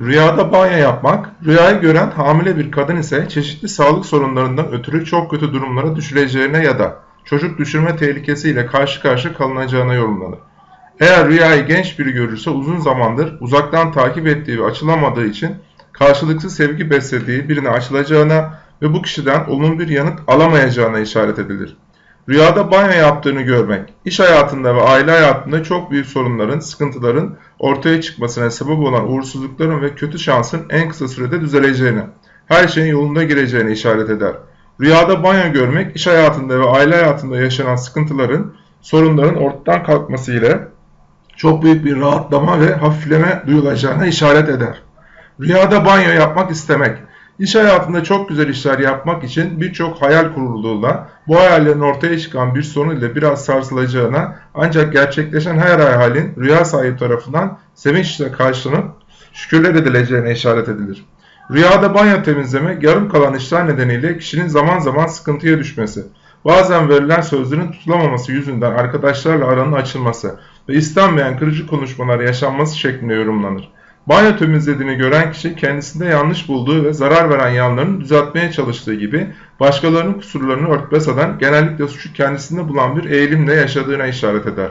Rüyada banyo yapmak, rüyayı gören hamile bir kadın ise çeşitli sağlık sorunlarından ötürü çok kötü durumlara düşüleceğine ya da çocuk düşürme tehlikesiyle karşı karşı kalınacağına yorumlanır. Eğer rüyayı genç biri görürse uzun zamandır uzaktan takip ettiği ve açılamadığı için karşılıksız sevgi beslediği birine açılacağına ve bu kişiden olumlu bir yanıt alamayacağına işaret edilir. Rüyada banyo yaptığını görmek, iş hayatında ve aile hayatında çok büyük sorunların, sıkıntıların ortaya çıkmasına sebep olan uğursuzlukların ve kötü şansın en kısa sürede düzeleceğine, her şeyin yolunda gireceğine işaret eder. Rüyada banyo görmek, iş hayatında ve aile hayatında yaşanan sıkıntıların, sorunların ortadan kalkması ile çok büyük bir rahatlama ve hafifleme duyulacağına işaret eder. Rüyada banyo yapmak istemek, İş hayatında çok güzel işler yapmak için birçok hayal kurulduğuyla bu hayallerin ortaya çıkan bir sorun ile biraz sarsılacağına ancak gerçekleşen her hayalin rüya sahibi tarafından sevinçle karşılanıp şükürler edileceğine işaret edilir. Rüyada banyo temizlemek yarım kalan işler nedeniyle kişinin zaman zaman sıkıntıya düşmesi, bazen verilen sözlerin tutulamaması yüzünden arkadaşlarla aranın açılması ve istenmeyen kırıcı konuşmalar yaşanması şeklinde yorumlanır. Banyo temizlediğini gören kişi kendisinde yanlış bulduğu ve zarar veren yanlarını düzeltmeye çalıştığı gibi başkalarının kusurlarını örtbas eden genellikle suçu kendisinde bulan bir eğilimle yaşadığına işaret eder.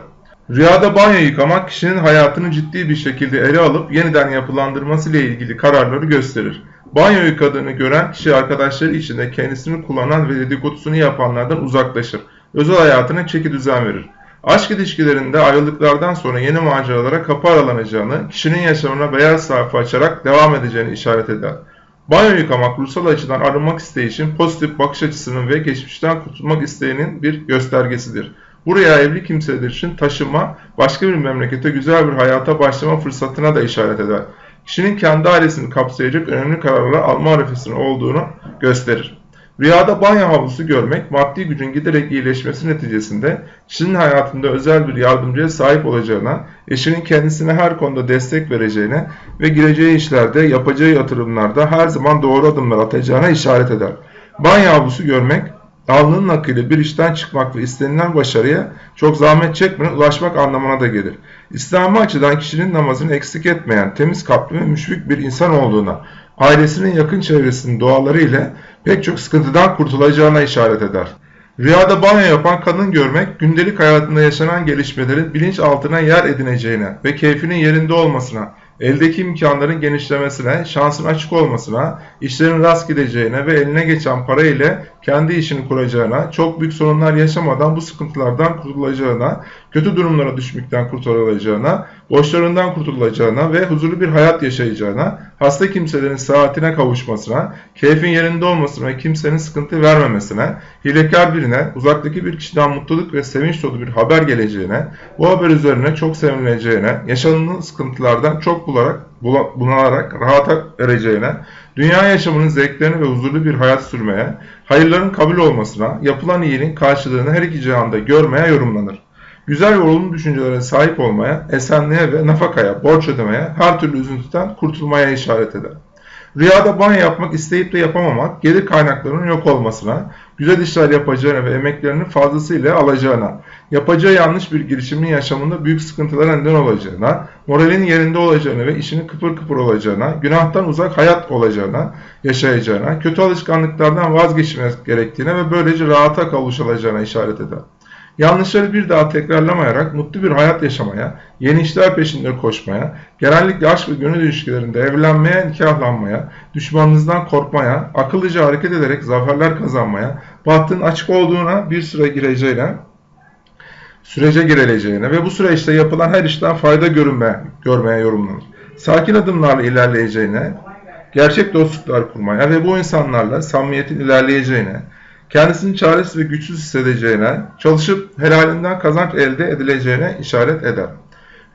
Rüyada banyo yıkamak kişinin hayatını ciddi bir şekilde ele alıp yeniden yapılandırması ile ilgili kararları gösterir. Banyo yıkadığını gören kişi arkadaşları içinde kendisini kullanan ve dedikodusunu yapanlardan uzaklaşır. Özel hayatına çeki düzen verir. Aşk ilişkilerinde ayrılıklardan sonra yeni maceralara kapı aralanacağını, kişinin yaşamına beyaz sayfa açarak devam edeceğini işaret eder. Banyo yıkamak ruhsal açıdan arınmak isteyişin pozitif bakış açısının ve geçmişten kurtulmak isteğinin bir göstergesidir. Buraya evli kimseler için taşıma, başka bir memlekete güzel bir hayata başlama fırsatına da işaret eder. Kişinin kendi ailesini kapsayacak önemli kararlar alma arifesinde olduğunu gösterir. Rüyada banyo havlusu görmek, maddi gücün giderek iyileşmesi neticesinde kişinin hayatında özel bir yardımcıya sahip olacağına, eşinin kendisine her konuda destek vereceğine ve gireceği işlerde, yapacağı yatırımlarda her zaman doğru adımlar atacağına işaret eder. Banyo havlusu görmek, alnının akıyla bir işten çıkmak ve istenilen başarıya çok zahmet çekmeden ulaşmak anlamına da gelir. İslami açıdan kişinin namazını eksik etmeyen, temiz kalpli ve müşfik bir insan olduğuna, ailesinin yakın çevresinin duaları ile pek çok sıkıntıdan kurtulacağına işaret eder. Rüyada banyo yapan kadın görmek, gündelik hayatında yaşanan gelişmelerin bilinç altına yer edineceğine ve keyfinin yerinde olmasına, eldeki imkanların genişlemesine, şansın açık olmasına, işlerin rast gideceğine ve eline geçen para ile kendi işini kuracağına, çok büyük sorunlar yaşamadan bu sıkıntılardan kurtulacağına, kötü durumlara düşmekten kurtulacağına, borçlarından kurtulacağına ve huzurlu bir hayat yaşayacağına, hasta kimselerin saatine kavuşmasına, keyfin yerinde olmasına ve kimsenin sıkıntı vermemesine, hilekar birine, uzaktaki bir kişiden mutluluk ve sevinç dolu bir haber geleceğine, bu haber üzerine çok sevinileceğine, yaşanılan sıkıntılardan çok bularak, bunalarak rahata ereceğine, dünya yaşamının zevklerini ve huzurlu bir hayat sürmeye, hayırların kabul olmasına, yapılan iyiliğin karşılığını her iki cihanda görmeye yorumlanır. Güzel ve olumlu düşüncelere sahip olmaya, esenliğe ve nafakaya, borç ödemeye, her türlü üzüntüden kurtulmaya işaret eder. Rüyada banyo yapmak isteyip de yapamamak, gelir kaynaklarının yok olmasına, güzel işler yapacağına ve emeklerini fazlasıyla alacağına, yapacağı yanlış bir girişimin yaşamında büyük sıkıntılara neden olacağına, moralinin yerinde olacağına ve işinin kıpır kıpır olacağına, günahtan uzak hayat olacağına, yaşayacağına, kötü alışkanlıklardan vazgeçmesi gerektiğine ve böylece rahata kavuşulacağına işaret eder. Yanlışları bir daha tekrarlamayarak mutlu bir hayat yaşamaya, yeni işler peşinde koşmaya, genellikle aşk ve gönül ilişkilerinde evlenmeye, nikahlanmaya, düşmanınızdan korkmaya, akıllıca hareket ederek zaferler kazanmaya, bahtın açık olduğuna bir süre gireceğine, sürece girileceğine ve bu süreçte yapılan her işten fayda görünme, görmeye yorumlanır. Sakin adımlarla ilerleyeceğine, gerçek dostluklar kurmaya ve bu insanlarla samimiyetin ilerleyeceğine, kendisini çaresiz ve güçsüz hissedeceğine, çalışıp helalinden kazanç elde edileceğine işaret eder.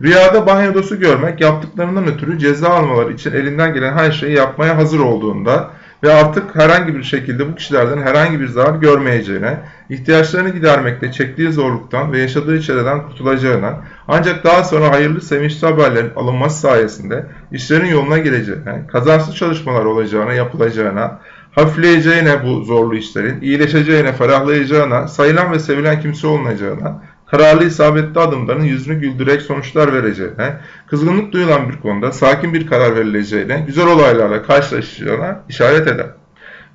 Rüyada banyodosu görmek yaptıklarından ötürü ceza almaları için elinden gelen her şeyi yapmaya hazır olduğunda ve artık herhangi bir şekilde bu kişilerden herhangi bir zarar görmeyeceğine, ihtiyaçlarını gidermekte çektiği zorluktan ve yaşadığı çileden kurtulacağına, ancak daha sonra hayırlı sevinçli haberlerin alınması sayesinde işlerin yoluna gireceğine, kazansız çalışmalar olacağına, yapılacağına, hafifleyeceğine bu zorlu işlerin, iyileşeceğine, ferahlayacağına, sayılan ve sevilen kimse olunacağına, kararlı isabetli adımların yüzünü güldürerek sonuçlar vereceğine, kızgınlık duyulan bir konuda sakin bir karar verileceğine, güzel olaylarla karşılaşacağına işaret eder.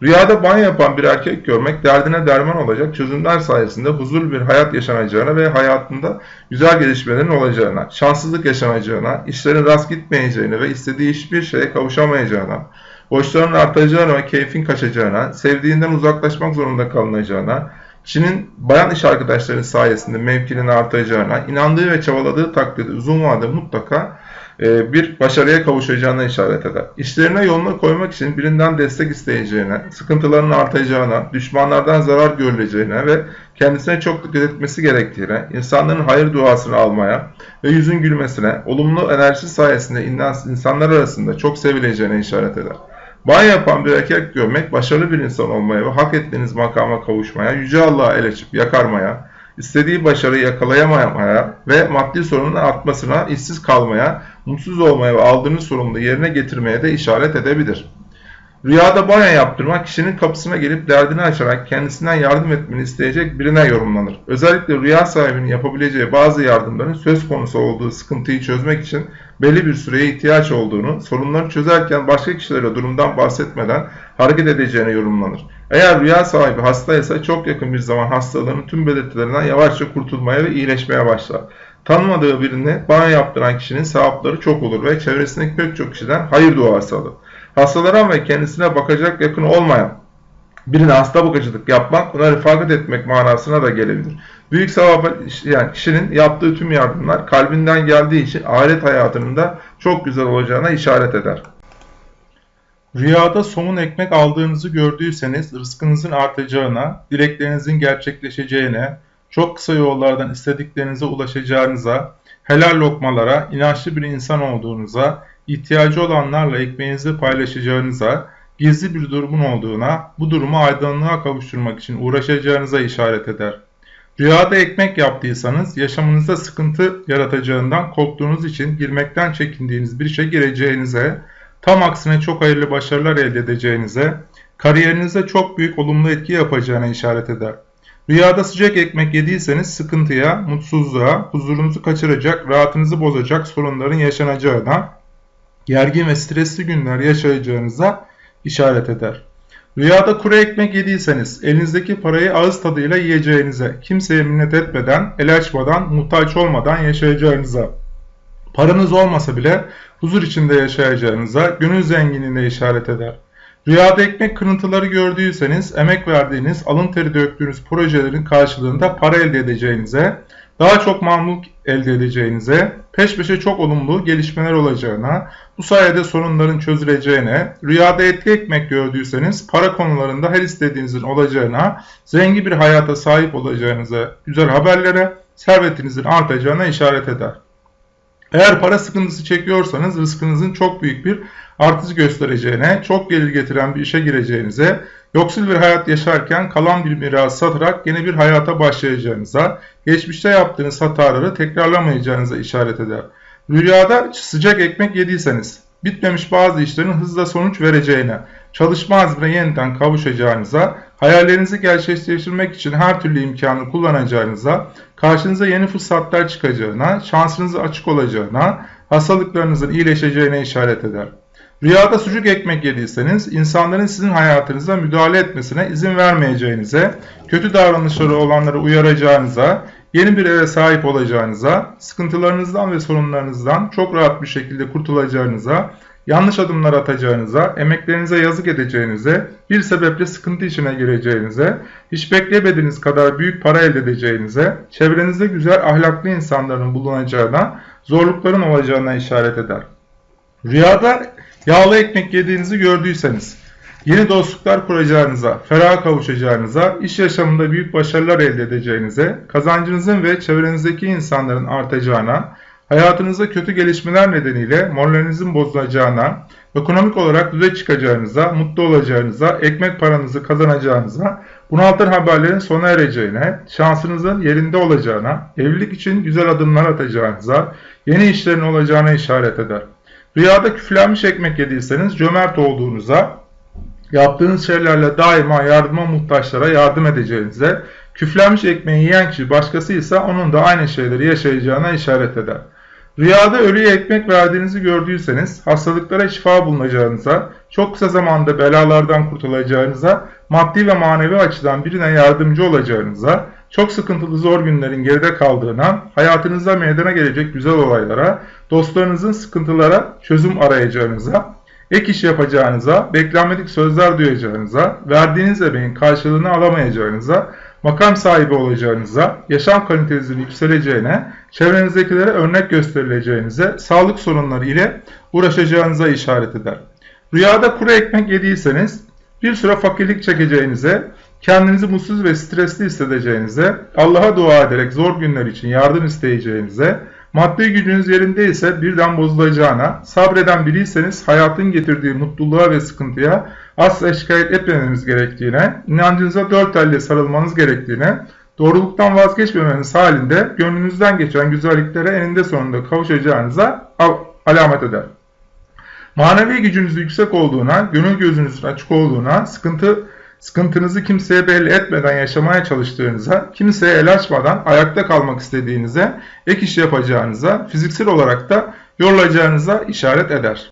Rüyada banyo yapan bir erkek görmek derdine derman olacak çözümler sayesinde huzurlu bir hayat yaşanacağına ve hayatında güzel gelişmelerin olacağına, şanssızlık yaşanacağına, işlerin rast gitmeyeceğine ve istediği hiçbir şeye kavuşamayacağına, borçların artacağına ve keyfin kaçacağına, sevdiğinden uzaklaşmak zorunda kalınacağına, kişinin bayan iş arkadaşları sayesinde mevkinin artacağına, inandığı ve çabaladığı takdirde uzun vadede mutlaka e, bir başarıya kavuşacağına işaret eder. İşlerine yoluna koymak için birinden destek isteyeceğine, sıkıntılarının artacağına, düşmanlardan zarar görüleceğine ve kendisine çok dikkat etmesi gerektiğine, insanların hayır duasını almaya ve yüzün gülmesine, olumlu enerji sayesinde insanlar arasında çok sevileceğine işaret eder. Banyo yapan bir erkek görmek, başarılı bir insan olmaya ve hak ettiğiniz makama kavuşmaya, Yüce Allah'a el açıp yakarmaya, istediği başarıyı yakalayamamaya ve maddi sorunun artmasına, işsiz kalmaya, mutsuz olmaya ve aldığınız sorumluluğu yerine getirmeye de işaret edebilir. Rüyada banyo yaptırmak kişinin kapısına gelip derdini açarak kendisinden yardım etmeni isteyecek birine yorumlanır. Özellikle rüya sahibinin yapabileceği bazı yardımların söz konusu olduğu sıkıntıyı çözmek için belli bir süreye ihtiyaç olduğunu, sorunları çözerken başka kişilere durumdan bahsetmeden hareket edeceğine yorumlanır. Eğer rüya sahibi hastaysa çok yakın bir zaman hastalığının tüm belirtilerinden yavaşça kurtulmaya ve iyileşmeye başlar. Tanımadığı birini banyo yaptıran kişinin sevapları çok olur ve çevresindeki pek çok kişiden hayır duası alır. Hastalara ve kendisine bakacak yakın olmayan birine hasta bakıcılık yapmak, buna refakat etmek manasına da gelebilir. Büyük sevap yani kişinin yaptığı tüm yardımlar kalbinden geldiği için ahiret hayatının da çok güzel olacağına işaret eder. Rüyada somun ekmek aldığınızı gördüyseniz rızkınızın artacağına, dileklerinizin gerçekleşeceğine, çok kısa yollardan istediklerinize ulaşacağınıza, helal lokmalara, inançlı bir insan olduğunuza, ihtiyacı olanlarla ekmeğinizi paylaşacağınıza, gizli bir durumun olduğuna, bu durumu aydınlığa kavuşturmak için uğraşacağınıza işaret eder. Rüyada ekmek yaptıysanız yaşamınızda sıkıntı yaratacağından korktuğunuz için girmekten çekindiğiniz bir işe gireceğinize, tam aksine çok hayırlı başarılar elde edeceğinize, kariyerinize çok büyük olumlu etki yapacağına işaret eder. Rüyada sıcak ekmek yediyseniz sıkıntıya, mutsuzluğa, huzurunuzu kaçıracak, rahatınızı bozacak sorunların yaşanacağına, gergin ve stresli günler yaşayacağınıza işaret eder. Rüyada kuru ekmek yediyseniz elinizdeki parayı ağız tadıyla yiyeceğinize, kimseye minnet etmeden, el açmadan, muhtaç olmadan yaşayacağınıza, paranız olmasa bile huzur içinde yaşayacağınıza, gönül zenginliğine işaret eder. Rüyada ekmek kırıntıları gördüyseniz emek verdiğiniz, alın teri döktüğünüz projelerin karşılığında para elde edeceğinize, daha çok mamluk elde edeceğinize, peş peşe çok olumlu gelişmeler olacağına, bu sayede sorunların çözüleceğine, rüyada etli ekmek gördüyseniz para konularında her istediğinizin olacağına, zengin bir hayata sahip olacağınıza, güzel haberlere, servetinizin artacağına işaret eder. Eğer para sıkıntısı çekiyorsanız rızkınızın çok büyük bir artış göstereceğine, çok gelir getiren bir işe gireceğinize, yoksul bir hayat yaşarken kalan bir miras satarak yeni bir hayata başlayacağınıza, geçmişte yaptığınız hataları tekrarlamayacağınıza işaret eder. Rüyada sıcak ekmek yediyseniz, bitmemiş bazı işlerin hızla sonuç vereceğine, çalışma azmine yeniden kavuşacağınıza, hayallerinizi gerçekleştirmek için her türlü imkanı kullanacağınıza, karşınıza yeni fırsatlar çıkacağına, şansınızı açık olacağına, hastalıklarınızın iyileşeceğine işaret eder. Rüyada sucuk ekmek yediyseniz insanların sizin hayatınıza müdahale etmesine izin vermeyeceğinize, kötü davranışları olanları uyaracağınıza, yeni bir eve sahip olacağınıza, sıkıntılarınızdan ve sorunlarınızdan çok rahat bir şekilde kurtulacağınıza, yanlış adımlar atacağınıza, emeklerinize yazık edeceğinize, bir sebeple sıkıntı içine gireceğinize, hiç beklemediğiniz kadar büyük para elde edeceğinize, çevrenizde güzel ahlaklı insanların bulunacağına, zorlukların olacağına işaret eder. Rüyada yağlı ekmek yediğinizi gördüyseniz, yeni dostluklar kuracağınıza, ferah kavuşacağınıza, iş yaşamında büyük başarılar elde edeceğinize, kazancınızın ve çevrenizdeki insanların artacağına, hayatınızda kötü gelişmeler nedeniyle moralinizin bozulacağına, ekonomik olarak düze çıkacağınıza, mutlu olacağınıza, ekmek paranızı kazanacağınıza, bunaltır haberlerin sona ereceğine, şansınızın yerinde olacağına, evlilik için güzel adımlar atacağınıza, yeni işlerin olacağına işaret eder. Rüyada küflenmiş ekmek yediyseniz cömert olduğunuza, yaptığınız şeylerle daima yardıma muhtaçlara yardım edeceğinize, Küflenmiş ekmeği yiyen kişi başkasıysa onun da aynı şeyleri yaşayacağına işaret eder. Rüyada ölüye ekmek verdiğinizi gördüyseniz, hastalıklara şifa bulunacağınıza, çok kısa zamanda belalardan kurtulacağınıza, maddi ve manevi açıdan birine yardımcı olacağınıza, çok sıkıntılı zor günlerin geride kaldığına, hayatınızda meydana gelecek güzel olaylara, dostlarınızın sıkıntılara çözüm arayacağınıza, ek iş yapacağınıza, beklenmedik sözler duyacağınıza, verdiğiniz emeğin karşılığını alamayacağınıza, makam sahibi olacağınıza, yaşam kalitenizin yükseleceğine, çevrenizdekilere örnek gösterileceğinize, sağlık sorunları ile uğraşacağınıza işaret eder. Rüyada kuru ekmek yediyseniz, bir süre fakirlik çekeceğinize, kendinizi mutsuz ve stresli hissedeceğinize, Allah'a dua ederek zor günler için yardım isteyeceğinize, maddi gücünüz yerindeyse birden bozulacağına, sabreden biriyseniz hayatın getirdiği mutluluğa ve sıkıntıya asla şikayet etmemeniz gerektiğine, inancınıza dört elle sarılmanız gerektiğine, doğruluktan vazgeçmemeniz halinde gönlünüzden geçen güzelliklere eninde sonunda kavuşacağınıza alamet eder. Manevi gücünüz yüksek olduğuna, gönül gözünüzün açık olduğuna, sıkıntı sıkıntınızı kimseye belli etmeden yaşamaya çalıştığınıza, kimseye el açmadan ayakta kalmak istediğinize, ek iş yapacağınıza, fiziksel olarak da yorulacağınıza işaret eder.